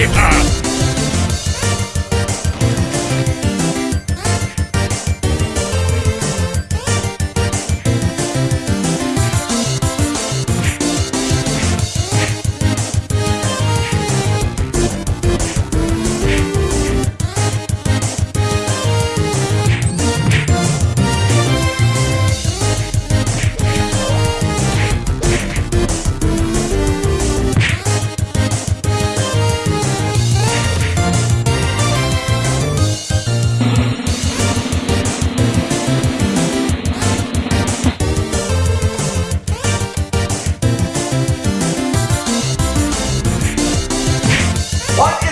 Yeah. What